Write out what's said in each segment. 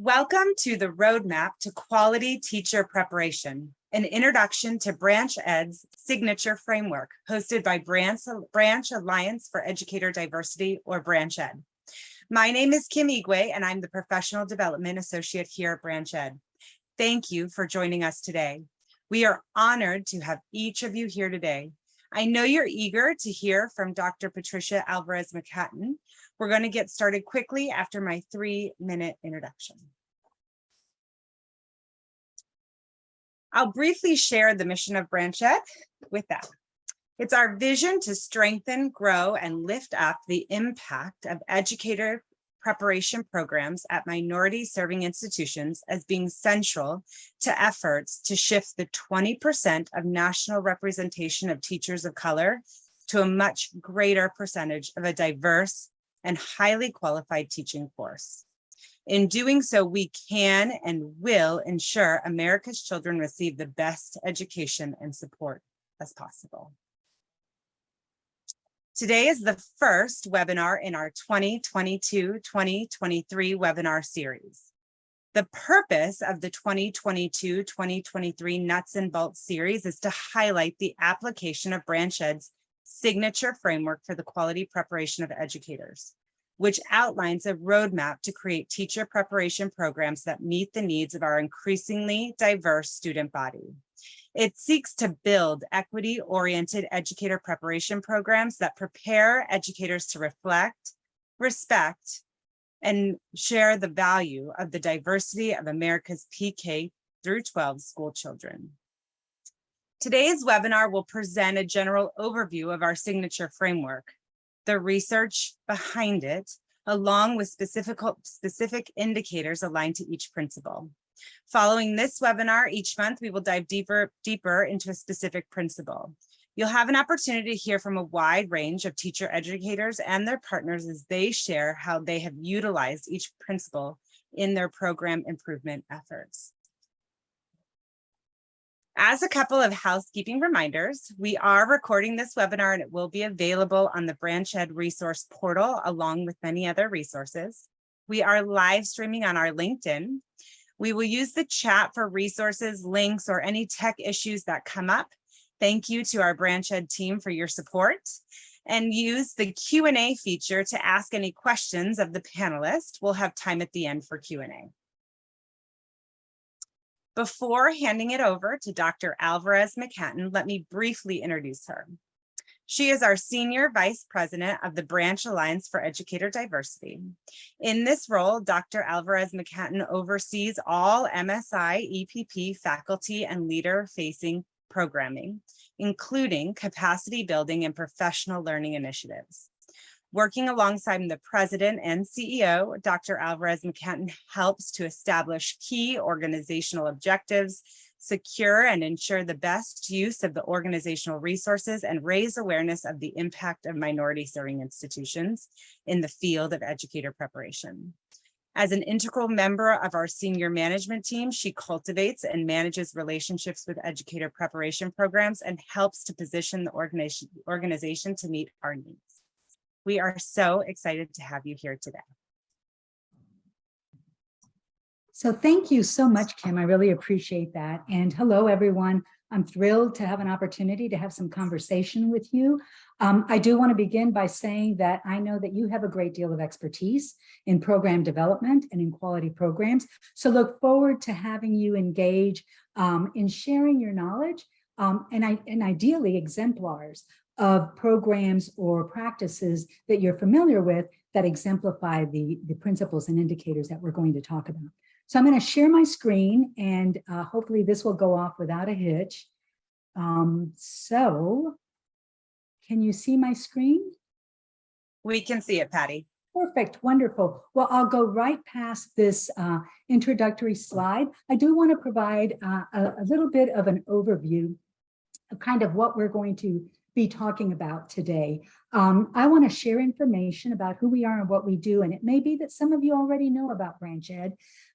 Welcome to the Roadmap to Quality Teacher Preparation, an introduction to Branch Ed's signature framework hosted by Branch, Branch Alliance for Educator Diversity or Branch Ed. My name is Kim Igwe and I'm the Professional Development Associate here at Branch Ed. Thank you for joining us today. We are honored to have each of you here today. I know you're eager to hear from Dr. Patricia Alvarez McHatton, we're going to get started quickly after my three minute introduction. I'll briefly share the mission of Branch Ed with that. It's our vision to strengthen, grow, and lift up the impact of educator preparation programs at minority serving institutions as being central to efforts to shift the 20% of national representation of teachers of color to a much greater percentage of a diverse and highly qualified teaching force. In doing so, we can and will ensure America's children receive the best education and support as possible. Today is the first webinar in our 2022-2023 webinar series. The purpose of the 2022-2023 Nuts and Bolts series is to highlight the application of Branch Ed's signature framework for the quality preparation of educators, which outlines a roadmap to create teacher preparation programs that meet the needs of our increasingly diverse student body. It seeks to build equity-oriented educator preparation programs that prepare educators to reflect, respect, and share the value of the diversity of America's PK through 12 school children. Today's webinar will present a general overview of our signature framework, the research behind it, along with specific, specific indicators aligned to each principle. Following this webinar each month, we will dive deeper, deeper into a specific principle. You'll have an opportunity to hear from a wide range of teacher educators and their partners as they share how they have utilized each principle in their program improvement efforts. As a couple of housekeeping reminders, we are recording this webinar and it will be available on the Branch Ed resource portal along with many other resources. We are live streaming on our LinkedIn. We will use the chat for resources, links, or any tech issues that come up. Thank you to our Branch Ed team for your support and use the Q&A feature to ask any questions of the panelists. We'll have time at the end for Q&A. Before handing it over to Dr. Alvarez McHatton, let me briefly introduce her. She is our Senior Vice President of the Branch Alliance for Educator Diversity. In this role, Dr. Alvarez McHatton oversees all MSI EPP faculty and leader facing programming, including capacity building and professional learning initiatives. Working alongside the president and CEO, Dr. Alvarez McHatton helps to establish key organizational objectives, secure and ensure the best use of the organizational resources and raise awareness of the impact of minority serving institutions in the field of educator preparation. As an integral member of our senior management team, she cultivates and manages relationships with educator preparation programs and helps to position the organization, organization to meet our needs. We are so excited to have you here today. So thank you so much, Kim. I really appreciate that. And hello, everyone. I'm thrilled to have an opportunity to have some conversation with you. Um, I do want to begin by saying that I know that you have a great deal of expertise in program development and in quality programs. So look forward to having you engage um, in sharing your knowledge um, and, I, and ideally exemplars of programs or practices that you're familiar with that exemplify the, the principles and indicators that we're going to talk about. So I'm going to share my screen and uh, hopefully this will go off without a hitch. Um, so can you see my screen? We can see it, Patty. Perfect, wonderful. Well, I'll go right past this uh, introductory slide. I do want to provide uh, a, a little bit of an overview of kind of what we're going to be talking about today. Um, I want to share information about who we are and what we do, and it may be that some of you already know about Branch Ed,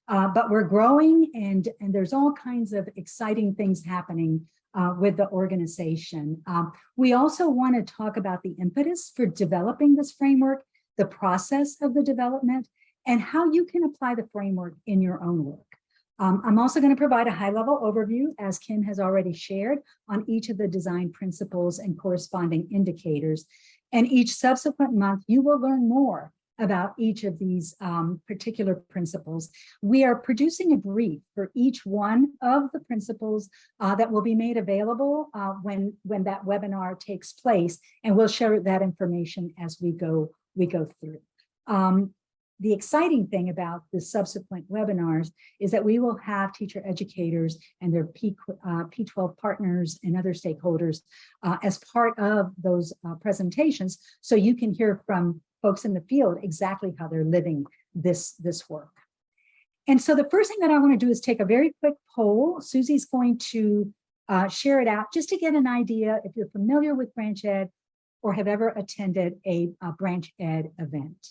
uh, but we're growing and, and there's all kinds of exciting things happening uh, with the organization. Um, we also want to talk about the impetus for developing this framework, the process of the development, and how you can apply the framework in your own work. Um, I'm also going to provide a high-level overview, as Kim has already shared, on each of the design principles and corresponding indicators. And each subsequent month, you will learn more about each of these um, particular principles. We are producing a brief for each one of the principles uh, that will be made available uh, when, when that webinar takes place, and we'll share that information as we go, we go through. Um, the exciting thing about the subsequent webinars is that we will have teacher educators and their P, uh, P12 partners and other stakeholders uh, as part of those uh, presentations. So you can hear from folks in the field exactly how they're living this, this work. And so the first thing that I want to do is take a very quick poll. Susie's going to uh, share it out just to get an idea if you're familiar with Branch Ed or have ever attended a, a Branch Ed event.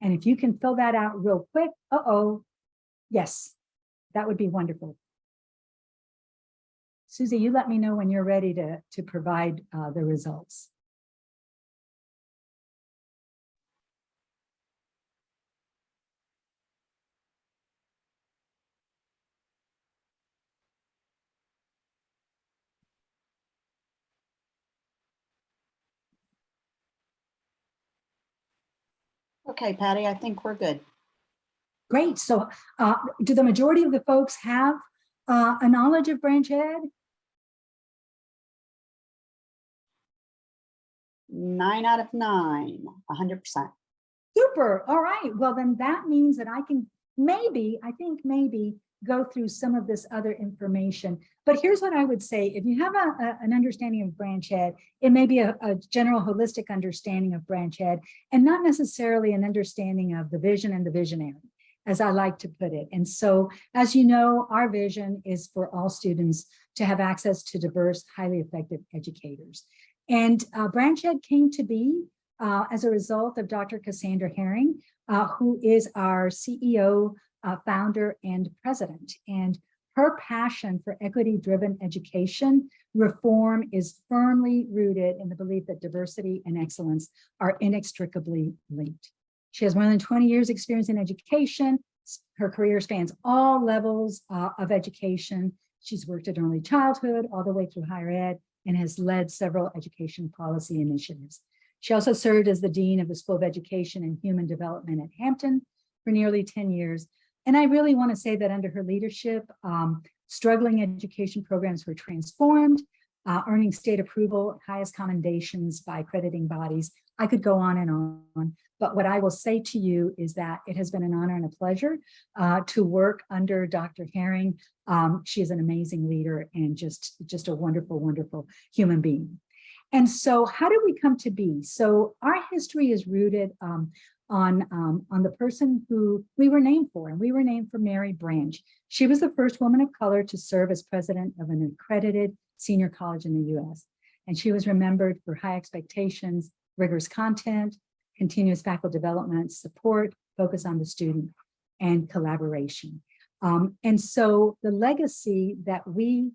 And if you can fill that out real quick, uh-oh, yes, that would be wonderful. Susie, you let me know when you're ready to, to provide uh, the results. Okay, Patty, I think we're good. Great. So uh, do the majority of the folks have uh, a knowledge of Branch Ed? Nine out of nine, hundred percent. Super. All right. Well, then that means that I can maybe, I think maybe go through some of this other information. But here's what I would say. If you have a, a, an understanding of Branch Ed, it may be a, a general holistic understanding of Branch Ed and not necessarily an understanding of the vision and the visionary as I like to put it. And so, as you know, our vision is for all students to have access to diverse, highly effective educators. And uh, Branch Ed came to be uh, as a result of Dr. Cassandra Herring, uh, who is our CEO, uh, founder, and president. And her passion for equity-driven education reform is firmly rooted in the belief that diversity and excellence are inextricably linked. She has more than 20 years experience in education. Her career spans all levels uh, of education. She's worked at early childhood all the way through higher ed and has led several education policy initiatives. She also served as the Dean of the School of Education and Human Development at Hampton for nearly 10 years. And I really want to say that under her leadership, um, struggling education programs were transformed, uh, earning state approval, highest commendations by accrediting bodies. I could go on and on, but what I will say to you is that it has been an honor and a pleasure uh, to work under Dr. Herring. Um, she is an amazing leader and just, just a wonderful, wonderful human being. And so how did we come to be? So our history is rooted um, on, um, on the person who we were named for, and we were named for Mary Branch. She was the first woman of color to serve as president of an accredited senior college in the US. And she was remembered for high expectations, rigorous content, continuous faculty development, support, focus on the student, and collaboration. Um, and so the legacy that we,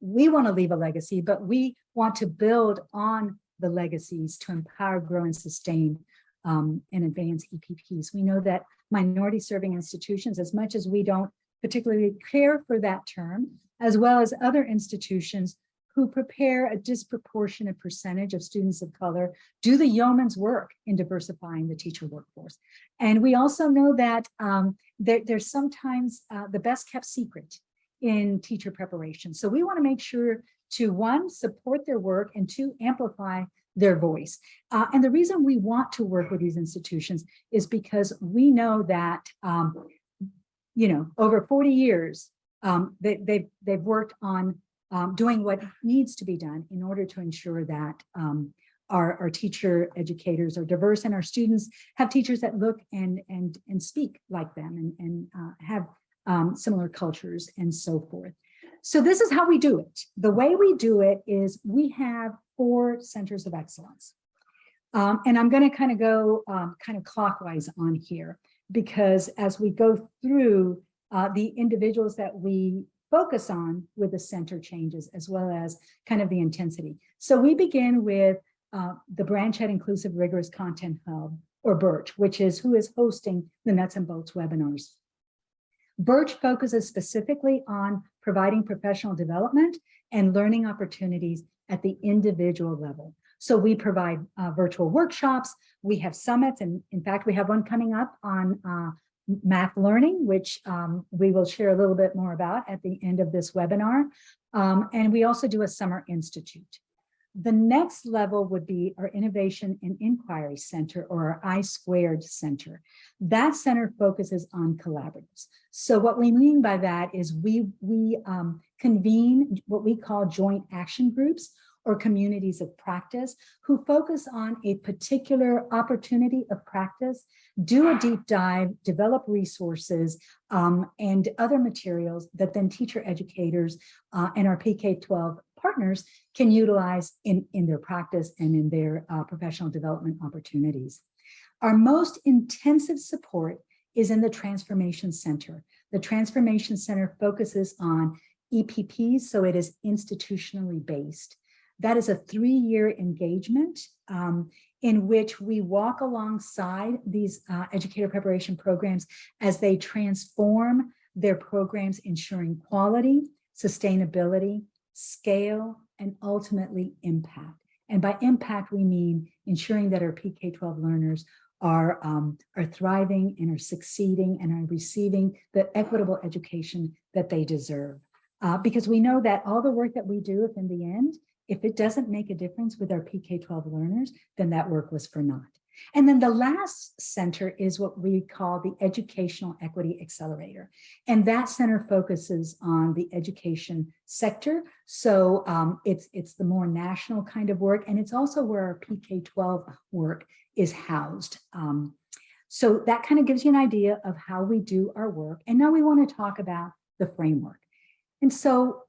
we want to leave a legacy, but we want to build on the legacies to empower, grow, and sustain um, and advance EPPs. We know that minority serving institutions, as much as we don't particularly care for that term, as well as other institutions who prepare a disproportionate percentage of students of color do the yeoman's work in diversifying the teacher workforce. And we also know that um, there, there's sometimes uh, the best kept secret in teacher preparation. So we want to make sure to one, support their work and two, amplify their voice. Uh, and the reason we want to work with these institutions is because we know that, um, you know, over 40 years, um, they, they've, they've worked on um, doing what needs to be done in order to ensure that um, our, our teacher educators are diverse and our students have teachers that look and and and speak like them and, and uh, have um, similar cultures and so forth. So this is how we do it. The way we do it is we have four centers of excellence. Um, and I'm going to kind of go um, kind of clockwise on here because as we go through uh, the individuals that we focus on with the center changes as well as kind of the intensity. So we begin with uh, the Branch Ed Inclusive Rigorous Content Hub, or Birch, which is who is hosting the Nuts and Bolts webinars. Birch focuses specifically on providing professional development and learning opportunities at the individual level. So we provide uh, virtual workshops, we have summits, and in fact, we have one coming up on uh, math learning, which um, we will share a little bit more about at the end of this webinar. Um, and we also do a summer institute. The next level would be our Innovation and Inquiry Center or our I Squared Center. That center focuses on collaboratives. So what we mean by that is we, we um, convene what we call joint action groups or communities of practice who focus on a particular opportunity of practice, do a deep dive, develop resources um, and other materials that then teacher educators uh, and our PK-12 partners can utilize in, in their practice and in their uh, professional development opportunities. Our most intensive support is in the Transformation Center. The Transformation Center focuses on EPPs, so it is institutionally based. That is a three-year engagement um, in which we walk alongside these uh, educator preparation programs as they transform their programs, ensuring quality, sustainability, scale, and ultimately impact. And by impact, we mean ensuring that our PK-12 learners are, um, are thriving and are succeeding and are receiving the equitable education that they deserve. Uh, because we know that all the work that we do, if in the end, if it doesn't make a difference with our PK-12 learners, then that work was for naught. And then the last center is what we call the Educational Equity Accelerator. And that center focuses on the education sector. So um, it's, it's the more national kind of work. And it's also where our PK-12 work is housed. Um, so that kind of gives you an idea of how we do our work. And now we want to talk about the framework. And so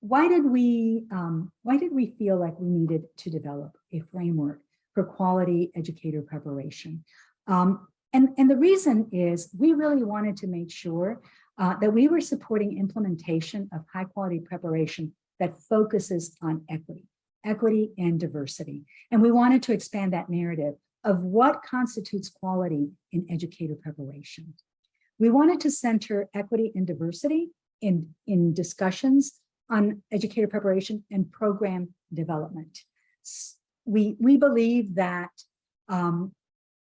why did we um, why did we feel like we needed to develop a framework for quality educator preparation? Um, and, and the reason is we really wanted to make sure uh, that we were supporting implementation of high quality preparation that focuses on equity, equity and diversity. And we wanted to expand that narrative of what constitutes quality in educator preparation. We wanted to center equity and diversity in, in discussions on educator preparation and program development. We, we believe that um,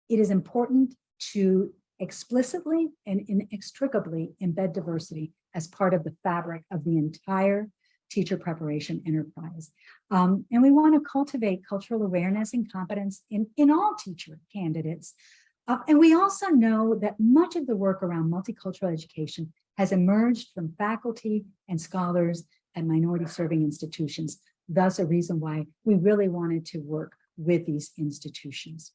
it is important to explicitly and inextricably embed diversity as part of the fabric of the entire teacher preparation enterprise. Um, and we want to cultivate cultural awareness and competence in, in all teacher candidates. Uh, and we also know that much of the work around multicultural education has emerged from faculty and scholars and minority serving institutions. Thus a reason why we really wanted to work with these institutions.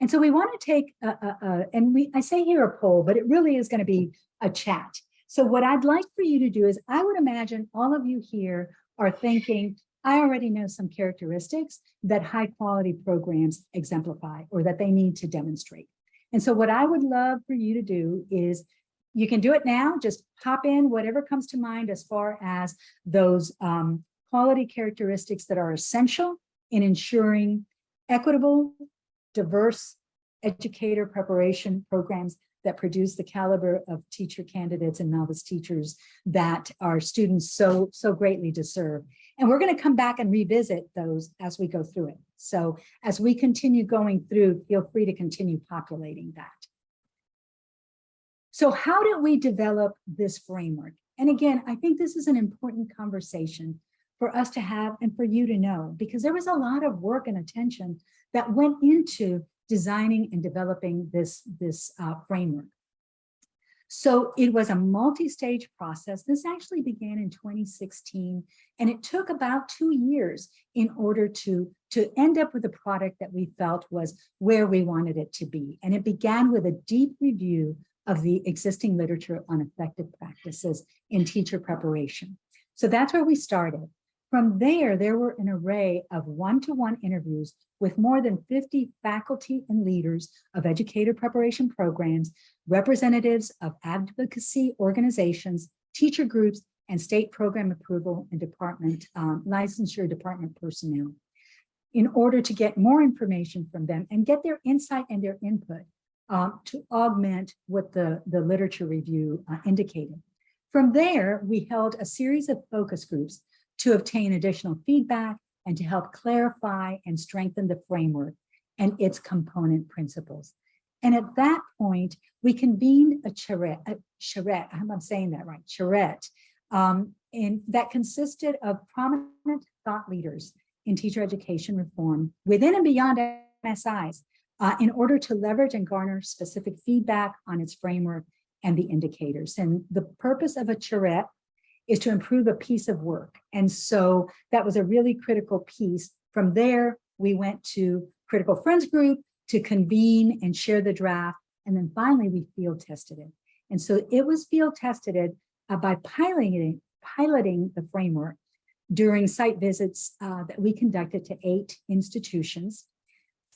And so we want to take, a, a, a, and we I say here a poll, but it really is going to be a chat. So what I'd like for you to do is I would imagine all of you here are thinking, I already know some characteristics that high quality programs exemplify or that they need to demonstrate. And so what I would love for you to do is you can do it now, just pop in whatever comes to mind as far as those um, quality characteristics that are essential in ensuring equitable, diverse educator preparation programs that produce the caliber of teacher candidates and novice teachers that our students so, so greatly deserve. And we're going to come back and revisit those as we go through it. So as we continue going through, feel free to continue populating that. So how did we develop this framework? And again, I think this is an important conversation for us to have and for you to know, because there was a lot of work and attention that went into designing and developing this, this uh, framework. So it was a multi-stage process. This actually began in 2016, and it took about two years in order to, to end up with a product that we felt was where we wanted it to be. And it began with a deep review of the existing literature on effective practices in teacher preparation. So that's where we started. From there, there were an array of one-to-one -one interviews with more than 50 faculty and leaders of educator preparation programs, representatives of advocacy organizations, teacher groups, and state program approval and department um, licensure department personnel. in order to get more information from them and get their insight and their input um, to augment what the, the literature review uh, indicated. From there, we held a series of focus groups to obtain additional feedback and to help clarify and strengthen the framework and its component principles. And at that point, we convened a charrette, a charrette, I'm saying that right, charrette, um, and that consisted of prominent thought leaders in teacher education reform within and beyond MSIs uh, in order to leverage and garner specific feedback on its framework and the indicators. And the purpose of a charrette is to improve a piece of work. And so that was a really critical piece. From there, we went to critical friends group to convene and share the draft. And then finally, we field tested it. And so it was field tested it, uh, by piloting, piloting the framework during site visits uh, that we conducted to eight institutions.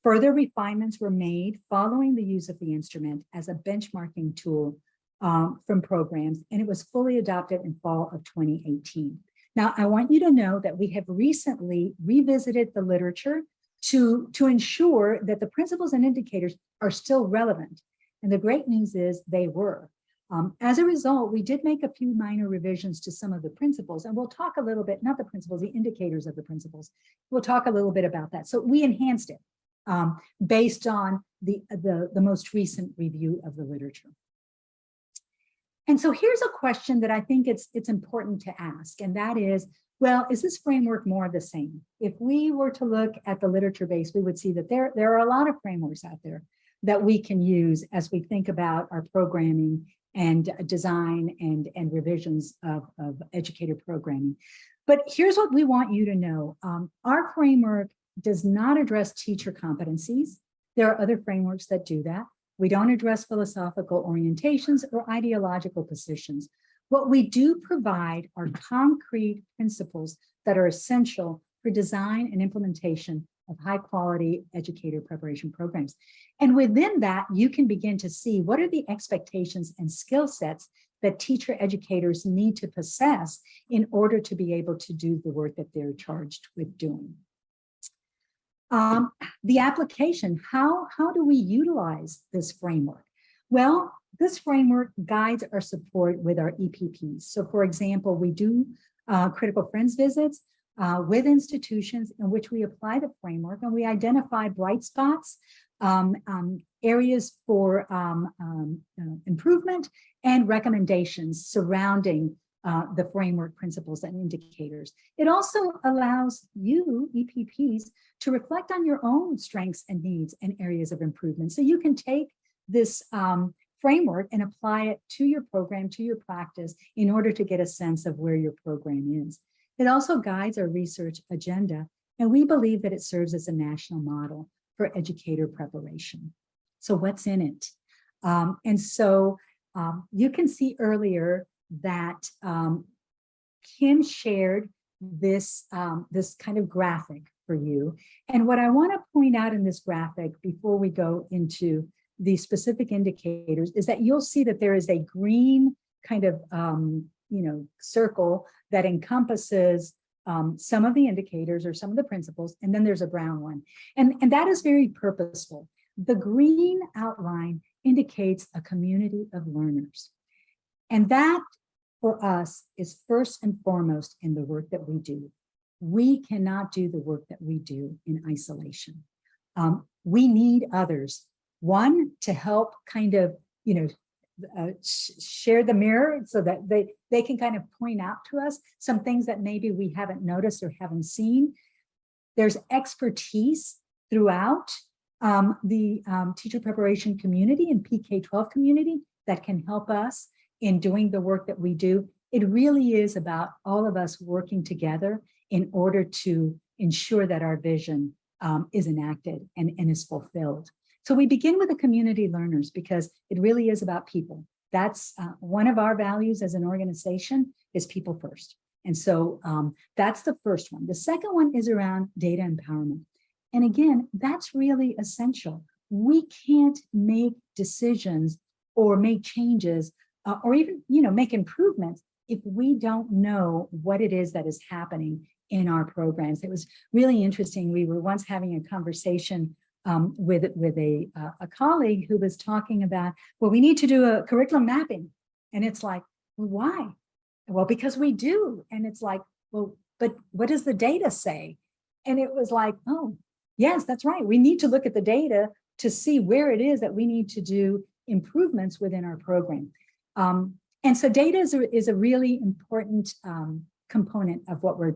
Further refinements were made following the use of the instrument as a benchmarking tool um, from programs, and it was fully adopted in fall of 2018. Now, I want you to know that we have recently revisited the literature to, to ensure that the principles and indicators are still relevant. And the great news is they were. Um, as a result, we did make a few minor revisions to some of the principles, and we'll talk a little bit, not the principles, the indicators of the principles. We'll talk a little bit about that. So we enhanced it um, based on the, the, the most recent review of the literature. And so here's a question that I think it's, it's important to ask, and that is, well, is this framework more of the same? If we were to look at the literature base, we would see that there, there are a lot of frameworks out there that we can use as we think about our programming and design and, and revisions of, of educator programming. But here's what we want you to know. Um, our framework does not address teacher competencies. There are other frameworks that do that. We don't address philosophical orientations or ideological positions. What we do provide are concrete principles that are essential for design and implementation of high quality educator preparation programs. And within that, you can begin to see what are the expectations and skill sets that teacher educators need to possess in order to be able to do the work that they're charged with doing. Um, the application, how, how do we utilize this framework? Well, this framework guides our support with our EPPs. So for example, we do uh, critical friends visits uh, with institutions in which we apply the framework and we identify bright spots, um, um, areas for um, um, uh, improvement and recommendations surrounding uh, the framework principles and indicators. It also allows you, EPPs, to reflect on your own strengths and needs and areas of improvement. So you can take this um, framework and apply it to your program, to your practice, in order to get a sense of where your program is. It also guides our research agenda, and we believe that it serves as a national model for educator preparation. So what's in it? Um, and so um, you can see earlier that um, Kim shared this, um, this kind of graphic for you. And what I want to point out in this graphic before we go into the specific indicators is that you'll see that there is a green kind of, um, you know, circle that encompasses um, some of the indicators or some of the principles, and then there's a brown one. And, and that is very purposeful. The green outline indicates a community of learners. And that for us is first and foremost in the work that we do. We cannot do the work that we do in isolation. Um, we need others. One, to help kind of, you know, uh, sh share the mirror so that they, they can kind of point out to us some things that maybe we haven't noticed or haven't seen. There's expertise throughout um, the um, teacher preparation community and PK-12 community that can help us in doing the work that we do, it really is about all of us working together in order to ensure that our vision um, is enacted and, and is fulfilled. So we begin with the community learners because it really is about people. That's uh, one of our values as an organization is people first. And so um, that's the first one. The second one is around data empowerment. And again, that's really essential. We can't make decisions or make changes uh, or even, you know, make improvements if we don't know what it is that is happening in our programs. It was really interesting. We were once having a conversation um, with, with a, uh, a colleague who was talking about, well, we need to do a curriculum mapping. And it's like, well, why? Well, because we do. And it's like, well, but what does the data say? And it was like, oh, yes, that's right. We need to look at the data to see where it is that we need to do improvements within our program. Um, and so data is a, is a really important um, component of what we're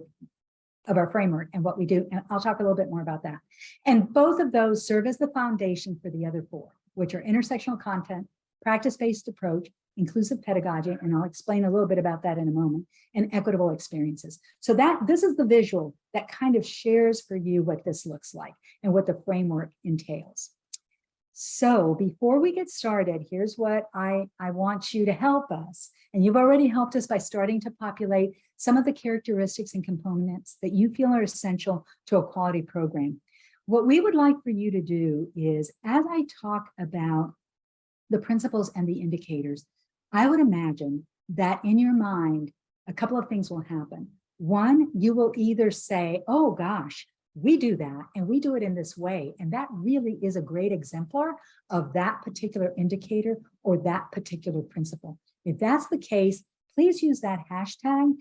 of our framework and what we do. And I'll talk a little bit more about that. And both of those serve as the foundation for the other four, which are intersectional content, practice-based approach, inclusive pedagogy, and I'll explain a little bit about that in a moment, and equitable experiences. So that this is the visual that kind of shares for you what this looks like and what the framework entails. So before we get started, here's what I, I want you to help us. And you've already helped us by starting to populate some of the characteristics and components that you feel are essential to a quality program. What we would like for you to do is, as I talk about the principles and the indicators, I would imagine that in your mind, a couple of things will happen. One, you will either say, oh gosh, we do that and we do it in this way. And that really is a great exemplar of that particular indicator or that particular principle. If that's the case, please use that hashtag,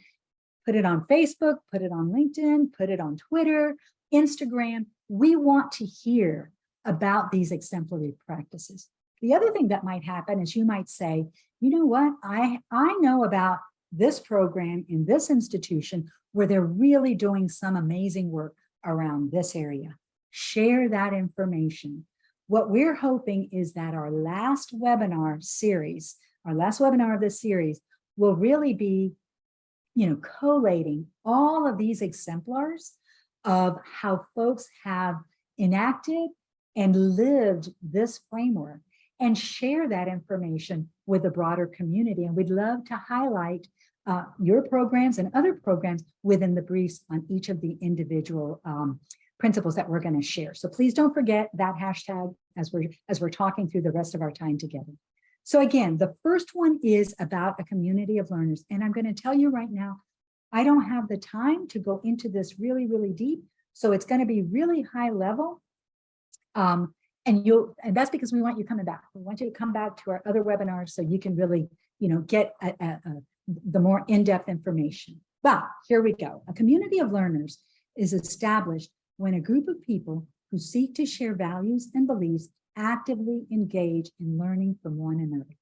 put it on Facebook, put it on LinkedIn, put it on Twitter, Instagram. We want to hear about these exemplary practices. The other thing that might happen is you might say, you know what, I, I know about this program in this institution where they're really doing some amazing work around this area. Share that information. What we're hoping is that our last webinar series, our last webinar of this series will really be, you know, collating all of these exemplars of how folks have enacted and lived this framework and share that information with the broader community. And we'd love to highlight uh, your programs and other programs within the briefs on each of the individual um, principles that we're going to share. So please don't forget that hashtag as we're as we're talking through the rest of our time together. So again, the first one is about a community of learners. And I'm going to tell you right now, I don't have the time to go into this really, really deep. So it's going to be really high level. Um, and you'll, and that's because we want you coming back. We want you to come back to our other webinars so you can really, you know, get a, a, a the more in-depth information. But here we go. A community of learners is established when a group of people who seek to share values and beliefs actively engage in learning from one another.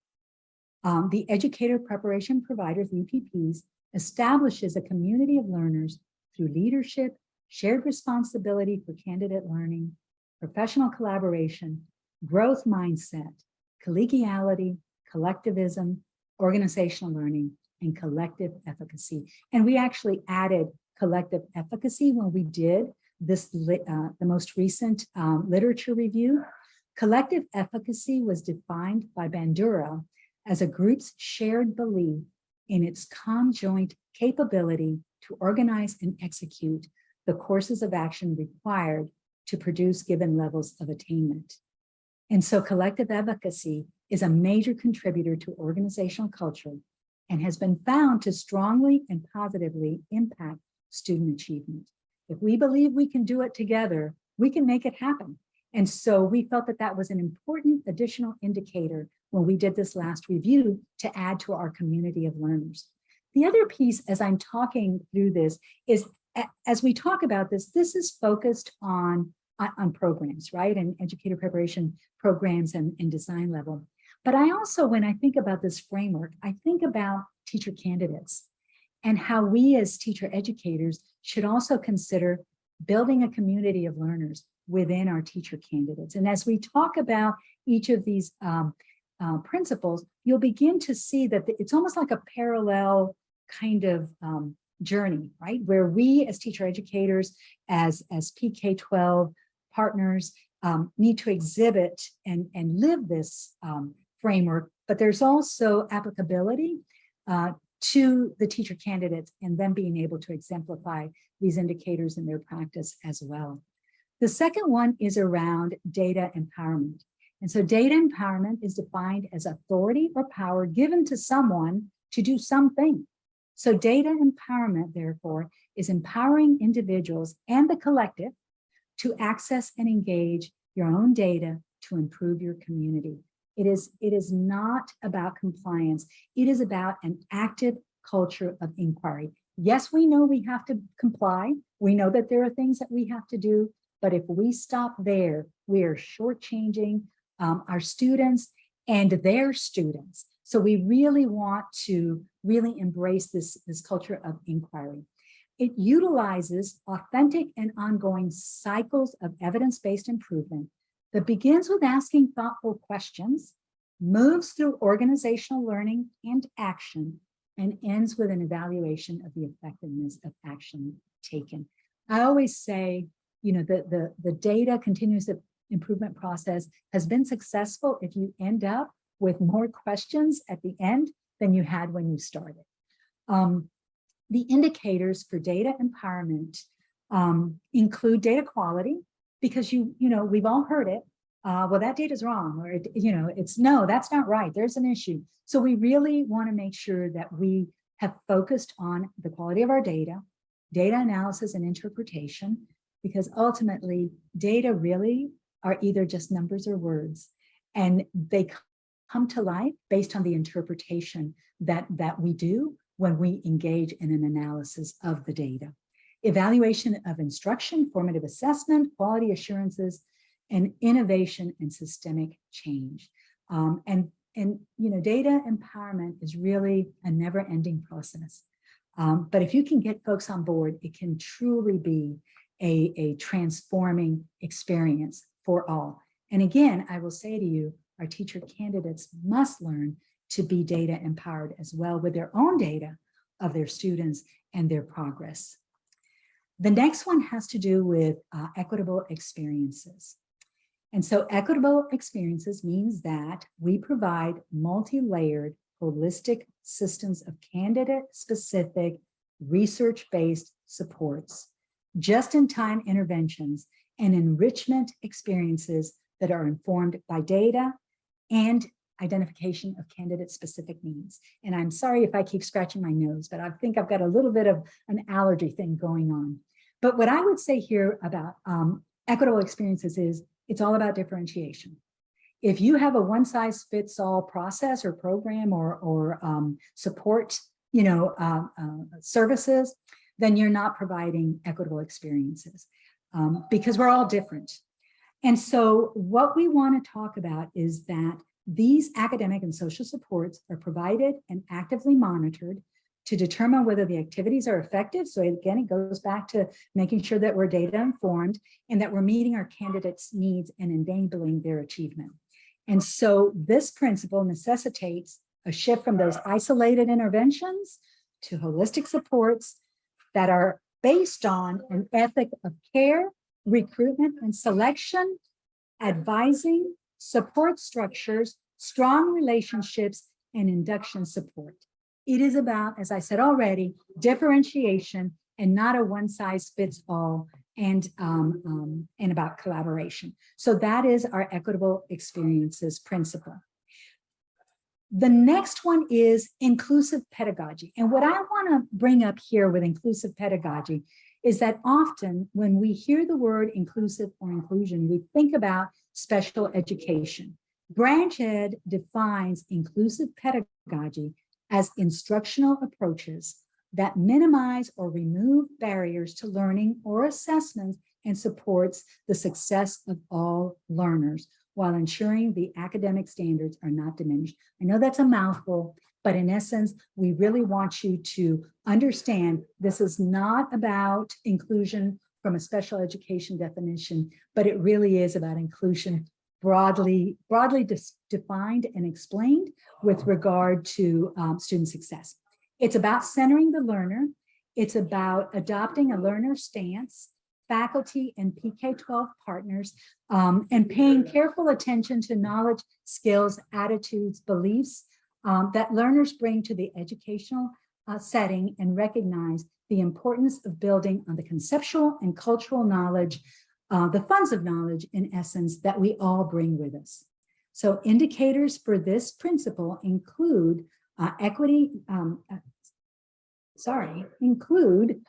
Um, the Educator Preparation Providers, EPPs, establishes a community of learners through leadership, shared responsibility for candidate learning, professional collaboration, growth mindset, collegiality, collectivism, organizational learning, and collective efficacy. And we actually added collective efficacy when we did this, uh, the most recent um, literature review. Collective efficacy was defined by Bandura as a group's shared belief in its conjoint capability to organize and execute the courses of action required to produce given levels of attainment. And so collective efficacy is a major contributor to organizational culture and has been found to strongly and positively impact student achievement. If we believe we can do it together, we can make it happen. And so we felt that that was an important additional indicator when we did this last review to add to our community of learners. The other piece as I'm talking through this is as we talk about this, this is focused on, on programs, right? And educator preparation programs and, and design level. But I also, when I think about this framework, I think about teacher candidates and how we as teacher educators should also consider building a community of learners within our teacher candidates. And as we talk about each of these um, uh, principles, you'll begin to see that it's almost like a parallel kind of um, journey, right? Where we as teacher educators, as, as PK-12 partners, um, need to exhibit and, and live this um, framework, but there's also applicability uh, to the teacher candidates and them being able to exemplify these indicators in their practice as well. The second one is around data empowerment. And so data empowerment is defined as authority or power given to someone to do something. So data empowerment, therefore, is empowering individuals and the collective to access and engage your own data to improve your community. It is, it is not about compliance. It is about an active culture of inquiry. Yes, we know we have to comply. We know that there are things that we have to do, but if we stop there, we are shortchanging um, our students and their students. So we really want to really embrace this, this culture of inquiry. It utilizes authentic and ongoing cycles of evidence-based improvement that begins with asking thoughtful questions, moves through organizational learning and action, and ends with an evaluation of the effectiveness of action taken. I always say, you know, the, the, the data continuous improvement process has been successful if you end up with more questions at the end than you had when you started. Um, the indicators for data empowerment um, include data quality, because you, you know, we've all heard it. Uh, well, that data is wrong, or, you know, it's no, that's not right. There's an issue. So we really want to make sure that we have focused on the quality of our data, data analysis and interpretation, because ultimately data really are either just numbers or words, and they come to life based on the interpretation that, that we do when we engage in an analysis of the data. Evaluation of instruction, formative assessment, quality assurances, and innovation and systemic change. Um, and, and, you know, data empowerment is really a never ending process. Um, but if you can get folks on board, it can truly be a, a transforming experience for all. And again, I will say to you, our teacher candidates must learn to be data empowered as well with their own data of their students and their progress. The next one has to do with uh, equitable experiences. And so equitable experiences means that we provide multi-layered holistic systems of candidate-specific research-based supports, just-in-time interventions, and enrichment experiences that are informed by data and identification of candidate specific needs. And I'm sorry if I keep scratching my nose, but I think I've got a little bit of an allergy thing going on. But what I would say here about um, equitable experiences is it's all about differentiation. If you have a one size fits all process or program or, or um, support, you know, uh, uh, services, then you're not providing equitable experiences um, because we're all different. And so what we want to talk about is that these academic and social supports are provided and actively monitored to determine whether the activities are effective. So again, it goes back to making sure that we're data informed and that we're meeting our candidates' needs and enabling their achievement. And so this principle necessitates a shift from those isolated interventions to holistic supports that are based on an ethic of care, recruitment and selection, advising, support structures, strong relationships, and induction support. It is about, as I said already, differentiation and not a one size fits all and, um, um, and about collaboration. So that is our equitable experiences principle. The next one is inclusive pedagogy. And what I want to bring up here with inclusive pedagogy is that often when we hear the word inclusive or inclusion, we think about special education. Branch Ed defines inclusive pedagogy as instructional approaches that minimize or remove barriers to learning or assessments and supports the success of all learners while ensuring the academic standards are not diminished. I know that's a mouthful, but in essence, we really want you to understand this is not about inclusion from a special education definition, but it really is about inclusion broadly, broadly defined and explained with regard to um, student success. It's about centering the learner. It's about adopting a learner stance, faculty and PK-12 partners, um, and paying careful attention to knowledge, skills, attitudes, beliefs um, that learners bring to the educational uh, setting and recognize the importance of building on the conceptual and cultural knowledge, uh, the funds of knowledge in essence that we all bring with us. So indicators for this principle include uh, equity, um, uh, sorry, include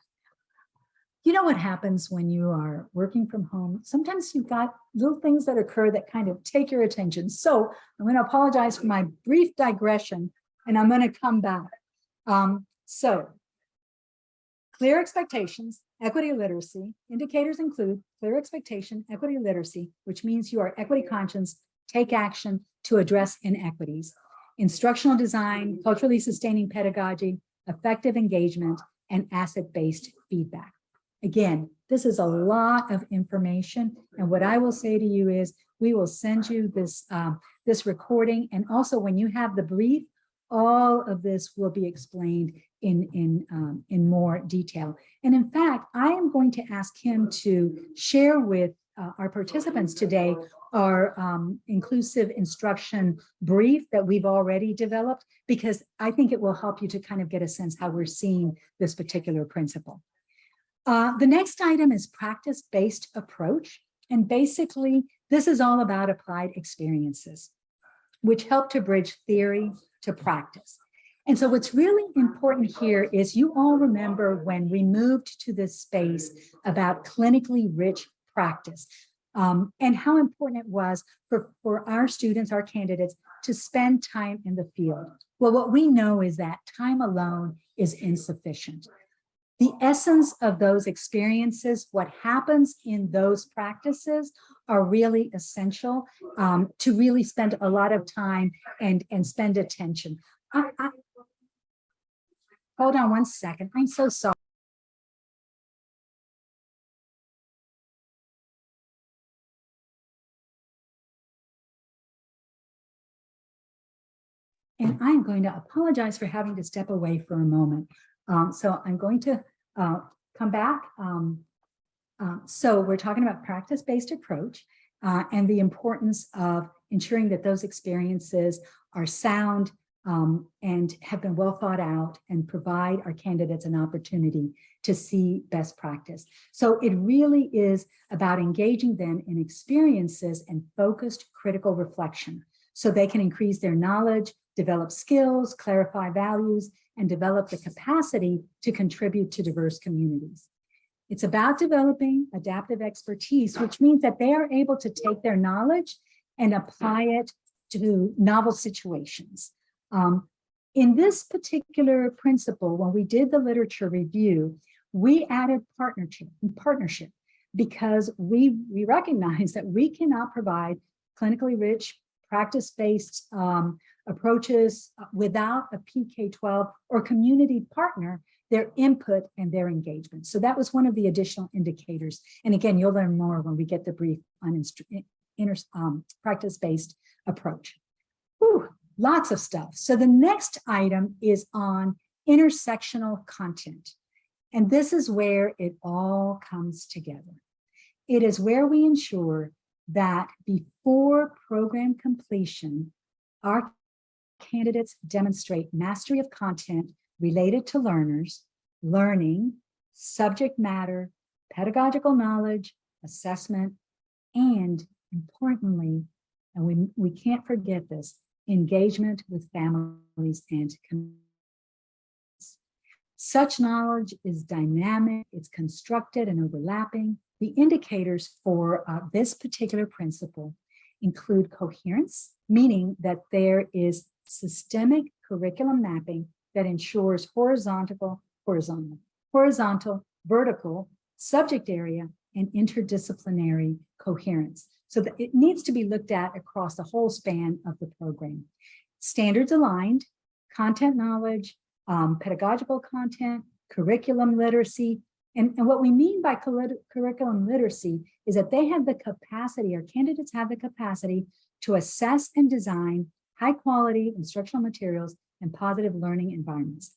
you know what happens when you are working from home? Sometimes you've got little things that occur that kind of take your attention. So I'm going to apologize for my brief digression and I'm going to come back. Um, so clear expectations, equity literacy, indicators include clear expectation, equity literacy, which means you are equity conscious, take action to address inequities, instructional design, culturally sustaining pedagogy, effective engagement, and asset-based feedback. Again, this is a lot of information. And what I will say to you is we will send you this, um, this recording. And also when you have the brief, all of this will be explained in, in, um, in more detail. And in fact, I am going to ask him to share with uh, our participants today our um, inclusive instruction brief that we've already developed, because I think it will help you to kind of get a sense how we're seeing this particular principle. Uh, the next item is practice-based approach. And basically, this is all about applied experiences, which help to bridge theory to practice. And so what's really important here is you all remember when we moved to this space about clinically rich practice um, and how important it was for, for our students, our candidates, to spend time in the field. Well, what we know is that time alone is insufficient the essence of those experiences, what happens in those practices are really essential um, to really spend a lot of time and, and spend attention. I, I, hold on one second. I'm so sorry. And I'm going to apologize for having to step away for a moment. Um, so I'm going to uh, come back. Um, uh, so we're talking about practice-based approach uh, and the importance of ensuring that those experiences are sound um, and have been well thought out and provide our candidates an opportunity to see best practice. So it really is about engaging them in experiences and focused critical reflection so they can increase their knowledge, develop skills, clarify values, and develop the capacity to contribute to diverse communities. It's about developing adaptive expertise, which means that they are able to take their knowledge and apply it to novel situations. Um, in this particular principle, when we did the literature review, we added partnership, partnership because we, we recognize that we cannot provide clinically rich, practice-based um, approaches uh, without a PK-12 or community partner, their input and their engagement. So that was one of the additional indicators. And again, you'll learn more when we get the brief on um, practice-based approach. Whew, lots of stuff. So the next item is on intersectional content. And this is where it all comes together. It is where we ensure that before program completion, our candidates demonstrate mastery of content related to learners, learning, subject matter, pedagogical knowledge, assessment, and importantly, and we, we can't forget this, engagement with families and communities. Such knowledge is dynamic, it's constructed and overlapping. The indicators for uh, this particular principle include coherence, meaning that there is systemic curriculum mapping that ensures horizontal, horizontal, horizontal, vertical, subject area, and interdisciplinary coherence. So that it needs to be looked at across the whole span of the program. Standards aligned, content knowledge, um, pedagogical content, curriculum literacy, and, and what we mean by curriculum literacy is that they have the capacity, or candidates have the capacity to assess and design high quality instructional materials and positive learning environments.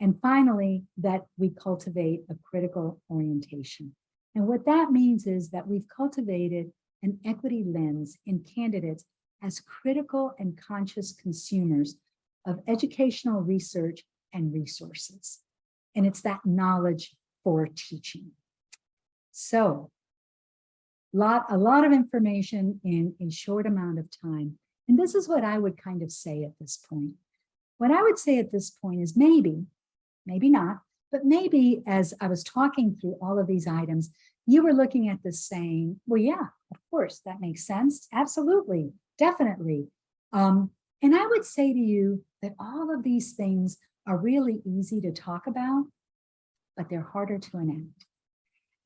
And finally, that we cultivate a critical orientation. And what that means is that we've cultivated an equity lens in candidates as critical and conscious consumers of educational research and resources. And it's that knowledge for teaching. So lot, a lot of information in a short amount of time. And this is what I would kind of say at this point. What I would say at this point is maybe maybe not, but maybe as I was talking through all of these items, you were looking at this saying, well, yeah, of course, that makes sense. Absolutely, definitely. Um, and I would say to you that all of these things are really easy to talk about, but they're harder to enact.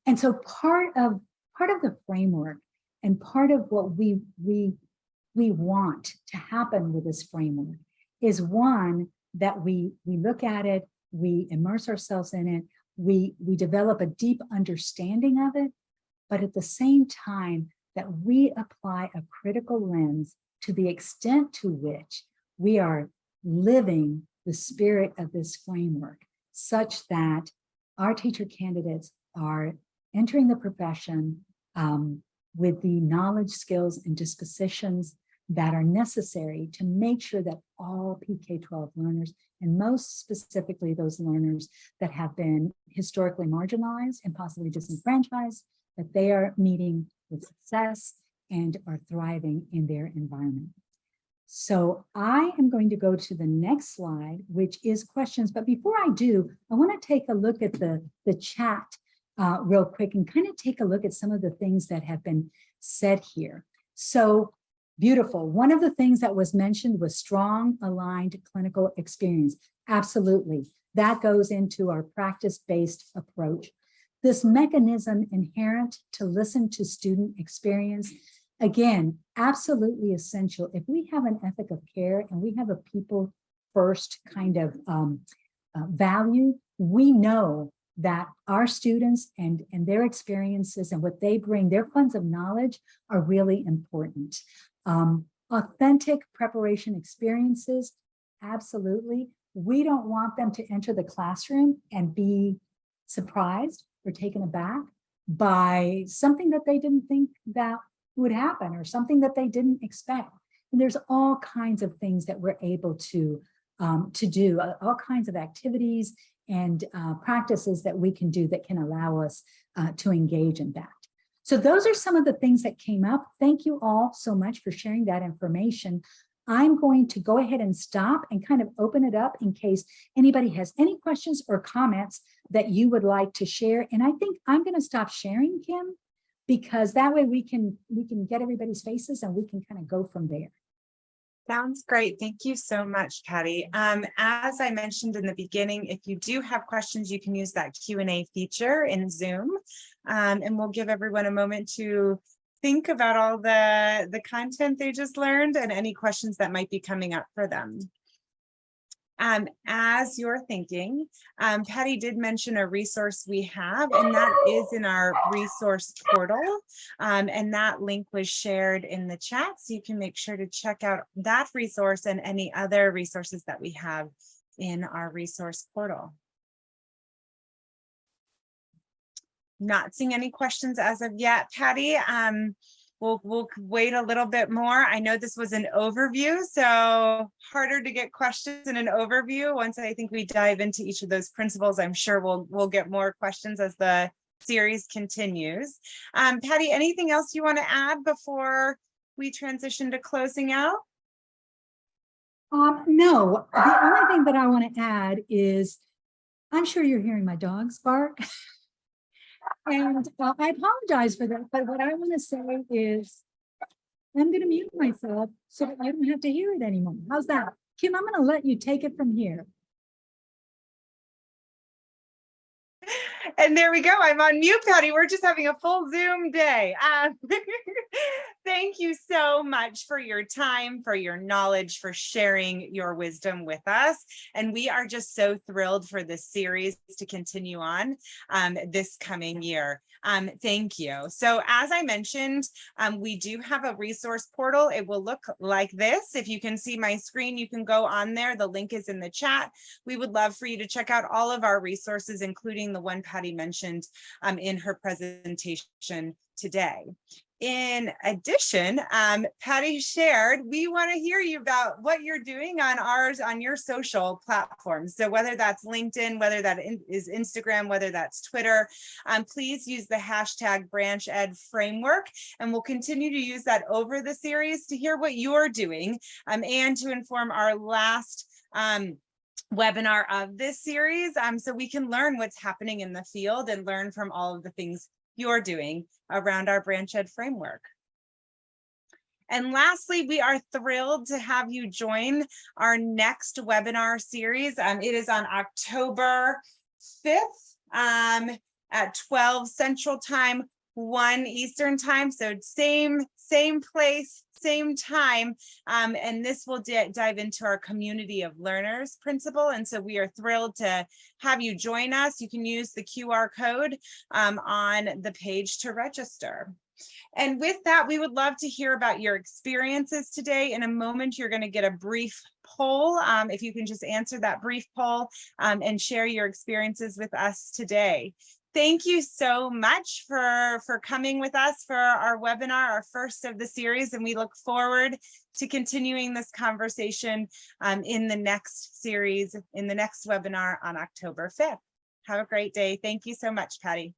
And so part of part of the framework and part of what we we we want to happen with this framework is one that we we look at it, we immerse ourselves in it, we we develop a deep understanding of it, but at the same time that we apply a critical lens to the extent to which we are living the spirit of this framework such that our teacher candidates are entering the profession um, with the knowledge, skills, and dispositions that are necessary to make sure that all PK-12 learners, and most specifically those learners that have been historically marginalized and possibly disenfranchised, that they are meeting with success and are thriving in their environment. So I am going to go to the next slide, which is questions. But before I do, I want to take a look at the, the chat uh, real quick and kind of take a look at some of the things that have been said here. So beautiful. One of the things that was mentioned was strong aligned clinical experience. Absolutely. That goes into our practice-based approach. This mechanism inherent to listen to student experience again, absolutely essential. If we have an ethic of care and we have a people first kind of um, uh, value, we know that our students and, and their experiences and what they bring, their funds of knowledge are really important. Um, authentic preparation experiences, absolutely. We don't want them to enter the classroom and be surprised or taken aback by something that they didn't think that would happen or something that they didn't expect. And there's all kinds of things that we're able to, um, to do, uh, all kinds of activities and uh, practices that we can do that can allow us uh, to engage in that. So those are some of the things that came up. Thank you all so much for sharing that information. I'm going to go ahead and stop and kind of open it up in case anybody has any questions or comments that you would like to share. And I think I'm going to stop sharing, Kim, because that way we can we can get everybody's faces and we can kind of go from there. Sounds great. Thank you so much, Patty. Um, as I mentioned in the beginning, if you do have questions, you can use that Q&A feature in Zoom. Um, and we'll give everyone a moment to think about all the, the content they just learned and any questions that might be coming up for them. Um, as you're thinking, um, Patty did mention a resource we have, and that is in our resource portal. Um, and that link was shared in the chat, so you can make sure to check out that resource and any other resources that we have in our resource portal. Not seeing any questions as of yet, Patty. We'll we'll wait a little bit more. I know this was an overview, so harder to get questions in an overview. Once I think we dive into each of those principles, I'm sure we'll we'll get more questions as the series continues. Um, Patty, anything else you want to add before we transition to closing out? Um, no, the only thing that I want to add is I'm sure you're hearing my dogs bark. And uh, I apologize for that, but what I want to say is I'm going to mute myself so that don't have to hear it anymore. How's that? Kim, I'm going to let you take it from here. And there we go. I'm on mute, Patty. We're just having a full Zoom day. Uh, thank you so much for your time, for your knowledge, for sharing your wisdom with us. And we are just so thrilled for this series to continue on um, this coming year. Um, thank you. So as I mentioned, um, we do have a resource portal. It will look like this. If you can see my screen, you can go on there. The link is in the chat. We would love for you to check out all of our resources, including the one Patty mentioned um, in her presentation today. In addition, um, Patty shared, we want to hear you about what you're doing on ours, on your social platforms. So whether that's LinkedIn, whether that is Instagram, whether that's Twitter, um, please use the hashtag Branch Ed framework. And we'll continue to use that over the series to hear what you're doing um, and to inform our last um, webinar of this series, um, so we can learn what's happening in the field and learn from all of the things you're doing around our Branch Ed framework. And lastly, we are thrilled to have you join our next webinar series. Um, it is on October 5th um, at 12 Central Time, 1 Eastern Time. So same, same place, same time. Um, and this will dive into our community of learners principle. And so we are thrilled to have you join us. You can use the QR code um, on the page to register. And with that, we would love to hear about your experiences today. In a moment, you're going to get a brief poll. Um, if you can just answer that brief poll um, and share your experiences with us today. Thank you so much for, for coming with us for our webinar, our first of the series, and we look forward to continuing this conversation um, in the next series, in the next webinar on October 5th. Have a great day. Thank you so much, Patty.